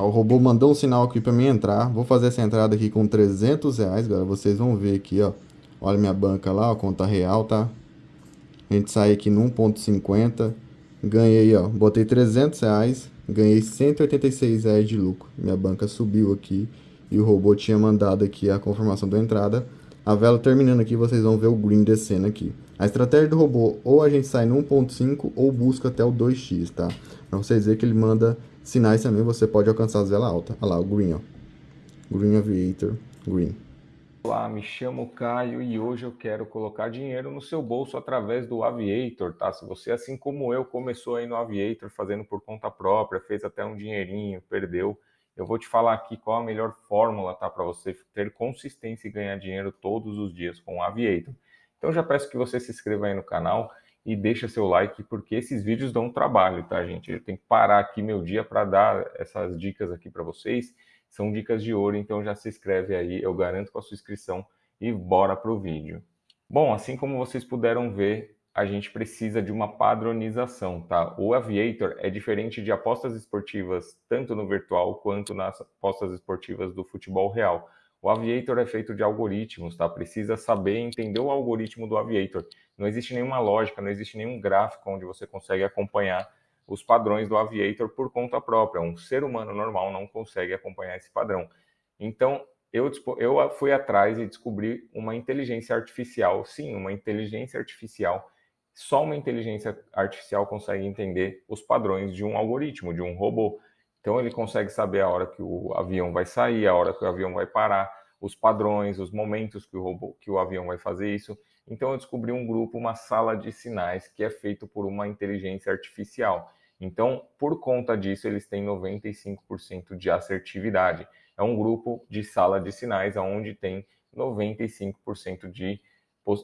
O robô mandou um sinal aqui para mim entrar. Vou fazer essa entrada aqui com 300 reais, galera. Vocês vão ver aqui, ó. Olha minha banca lá, ó, conta real, tá? A gente sai aqui no 1.50. Ganhei, ó, botei 300 reais. Ganhei 186 reais de lucro. Minha banca subiu aqui. E o robô tinha mandado aqui a confirmação da entrada. A vela terminando aqui, vocês vão ver o green descendo aqui. A estratégia do robô, ou a gente sai no 1.5 ou busca até o 2x, tá? Pra vocês verem que ele manda sinais também, você pode alcançar as velas altas. Olha lá, o green, ó. Green Aviator, green. Olá, me chamo Caio e hoje eu quero colocar dinheiro no seu bolso através do Aviator, tá? Se você, assim como eu, começou aí no Aviator fazendo por conta própria, fez até um dinheirinho, perdeu, eu vou te falar aqui qual a melhor fórmula, tá? Para você ter consistência e ganhar dinheiro todos os dias com o Aviator. Então já peço que você se inscreva aí no canal e deixa seu like, porque esses vídeos dão trabalho, tá, gente? Eu tenho que parar aqui meu dia para dar essas dicas aqui para vocês. São dicas de ouro, então já se inscreve aí, eu garanto com a sua inscrição e bora pro vídeo. Bom, assim como vocês puderam ver, a gente precisa de uma padronização, tá? O Aviator é diferente de apostas esportivas, tanto no virtual quanto nas apostas esportivas do futebol real. O Aviator é feito de algoritmos, tá? Precisa saber entender o algoritmo do Aviator. Não existe nenhuma lógica, não existe nenhum gráfico onde você consegue acompanhar os padrões do Aviator por conta própria. Um ser humano normal não consegue acompanhar esse padrão. Então, eu, eu fui atrás e descobri uma inteligência artificial, sim, uma inteligência artificial só uma inteligência artificial consegue entender os padrões de um algoritmo, de um robô. Então ele consegue saber a hora que o avião vai sair, a hora que o avião vai parar, os padrões, os momentos que o robô, que o avião vai fazer isso. Então eu descobri um grupo, uma sala de sinais que é feito por uma inteligência artificial. Então, por conta disso, eles têm 95% de assertividade. É um grupo de sala de sinais onde tem 95% de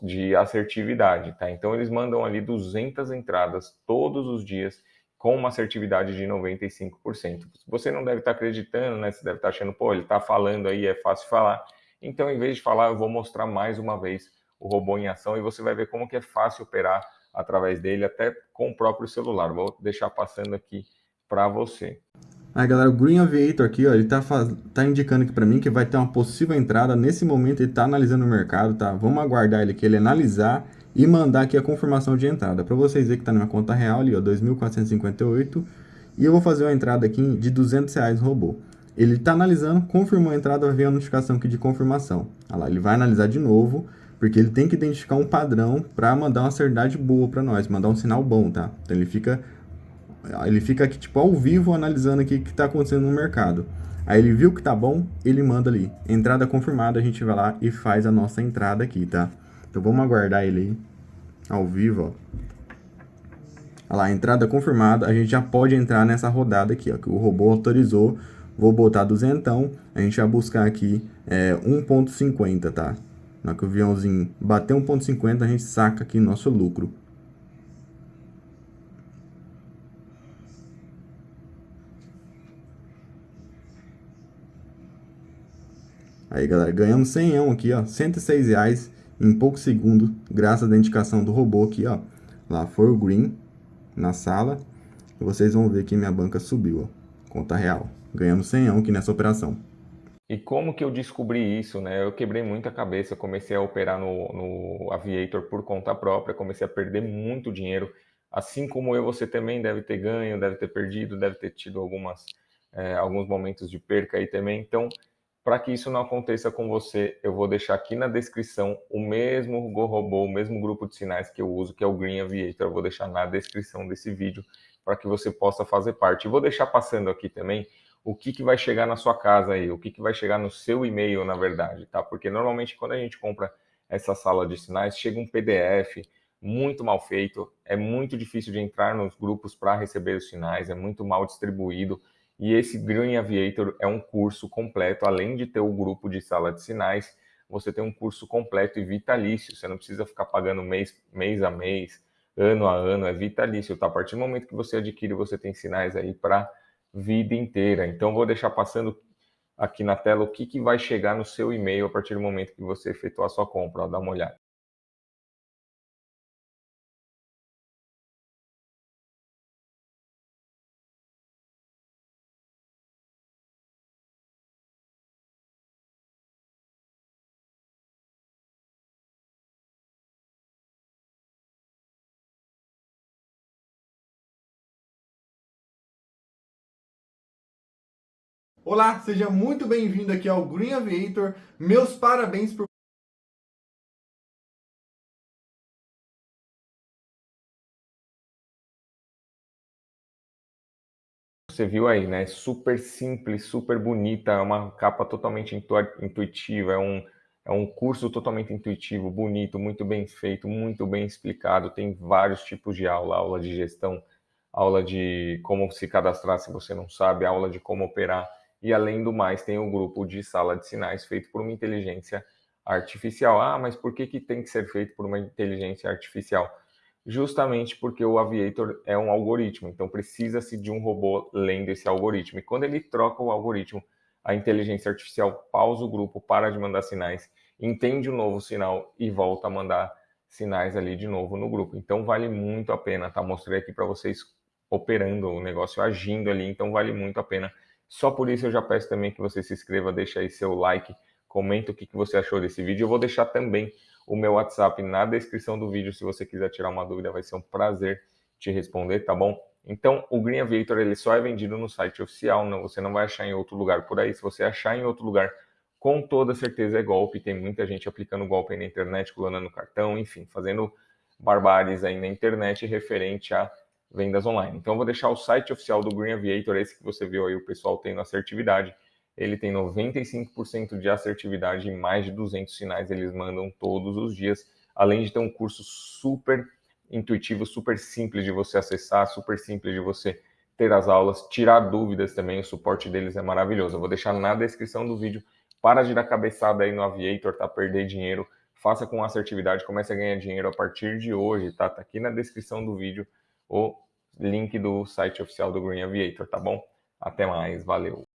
de assertividade, tá? Então eles mandam ali 200 entradas todos os dias com uma assertividade de 95%. Você não deve estar acreditando, né? Você deve estar achando, pô, ele está falando aí, é fácil falar. Então, em vez de falar, eu vou mostrar mais uma vez o robô em ação e você vai ver como que é fácil operar através dele, até com o próprio celular. Vou deixar passando aqui para você. Aí galera, o Green Aviator aqui, ó, ele tá, tá indicando aqui para mim que vai ter uma possível entrada. Nesse momento ele tá analisando o mercado, tá? Vamos aguardar ele aqui, ele analisar e mandar aqui a confirmação de entrada. Para vocês verem que tá na minha conta real ali, ó, 2.458. E eu vou fazer uma entrada aqui de 200 reais no robô. Ele tá analisando, confirmou a entrada, vai vir a notificação aqui de confirmação. Olha lá, ele vai analisar de novo, porque ele tem que identificar um padrão para mandar uma seriedade boa para nós, mandar um sinal bom, tá? Então ele fica ele fica aqui, tipo, ao vivo, analisando aqui o que está acontecendo no mercado. Aí ele viu que tá bom, ele manda ali. Entrada confirmada, a gente vai lá e faz a nossa entrada aqui, tá? Então vamos aguardar ele aí, ao vivo, ó. Olha lá, entrada confirmada, a gente já pode entrar nessa rodada aqui, ó, que o robô autorizou. Vou botar duzentão, a gente vai buscar aqui é, 1.50, tá? Na que o aviãozinho bater 1.50, a gente saca aqui nosso lucro. Aí, galera, ganhamos 100 aqui, ó, 106 reais em poucos segundos, graças à indicação do robô aqui, ó. Lá foi o green na sala. E vocês vão ver que minha banca subiu, ó. Conta real. Ganhamos 100 aqui nessa operação. E como que eu descobri isso, né? Eu quebrei muita cabeça, comecei a operar no, no Aviator por conta própria, comecei a perder muito dinheiro. Assim como eu, você também deve ter ganho, deve ter perdido, deve ter tido algumas, é, alguns momentos de perca aí também. Então, para que isso não aconteça com você, eu vou deixar aqui na descrição o mesmo Go Robô, o mesmo grupo de sinais que eu uso, que é o Green Aviator. Eu vou deixar na descrição desse vídeo para que você possa fazer parte. E vou deixar passando aqui também o que, que vai chegar na sua casa aí, o que, que vai chegar no seu e-mail, na verdade, tá? Porque normalmente quando a gente compra essa sala de sinais, chega um PDF muito mal feito, é muito difícil de entrar nos grupos para receber os sinais, é muito mal distribuído. E esse Green Aviator é um curso completo, além de ter o grupo de sala de sinais, você tem um curso completo e vitalício. Você não precisa ficar pagando mês, mês a mês, ano a ano, é vitalício. Tá? A partir do momento que você adquire, você tem sinais aí para vida inteira. Então, vou deixar passando aqui na tela o que, que vai chegar no seu e-mail a partir do momento que você efetuar a sua compra. Ó, dá uma olhada. Olá, seja muito bem-vindo aqui ao Green Aviator. Meus parabéns por Você viu aí, né? Super simples, super bonita, é uma capa totalmente intuitiva, é um, é um curso totalmente intuitivo, bonito, muito bem feito, muito bem explicado. Tem vários tipos de aula, aula de gestão, aula de como se cadastrar se você não sabe, aula de como operar e além do mais, tem o grupo de sala de sinais feito por uma inteligência artificial. Ah, mas por que, que tem que ser feito por uma inteligência artificial? Justamente porque o Aviator é um algoritmo, então precisa-se de um robô lendo esse algoritmo. E quando ele troca o algoritmo, a inteligência artificial pausa o grupo, para de mandar sinais, entende o um novo sinal e volta a mandar sinais ali de novo no grupo. Então vale muito a pena, tá? Mostrei aqui para vocês operando o negócio, agindo ali, então vale muito a pena só por isso eu já peço também que você se inscreva, deixa aí seu like, comenta o que, você achou desse vídeo. Eu vou deixar também o meu WhatsApp na descrição do vídeo, se você quiser tirar uma dúvida, vai ser um prazer te responder, tá bom? Então, o Green Aviator ele só é vendido no site oficial, não, você não vai achar em outro lugar por aí. Se você achar em outro lugar, com toda certeza é golpe. Tem muita gente aplicando golpe aí na internet, clonando cartão, enfim, fazendo barbáries aí na internet referente a vendas online. Então, eu vou deixar o site oficial do Green Aviator, esse que você viu aí, o pessoal tendo assertividade. Ele tem 95% de assertividade e mais de 200 sinais eles mandam todos os dias, além de ter um curso super intuitivo, super simples de você acessar, super simples de você ter as aulas, tirar dúvidas também, o suporte deles é maravilhoso. Eu vou deixar na descrição do vídeo. Para de dar cabeçada aí no Aviator, tá? Perder dinheiro. Faça com assertividade, comece a ganhar dinheiro a partir de hoje, tá? Tá aqui na descrição do vídeo o link do site oficial do Green Aviator, tá bom? Até mais, valeu!